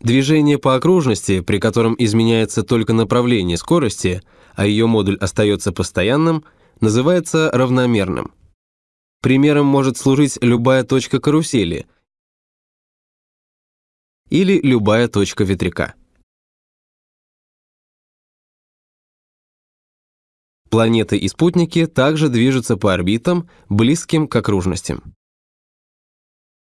Движение по окружности, при котором изменяется только направление скорости, а ее модуль остается постоянным, называется равномерным. Примером может служить любая точка карусели или любая точка ветряка. Планеты и спутники также движутся по орбитам, близким к окружностям.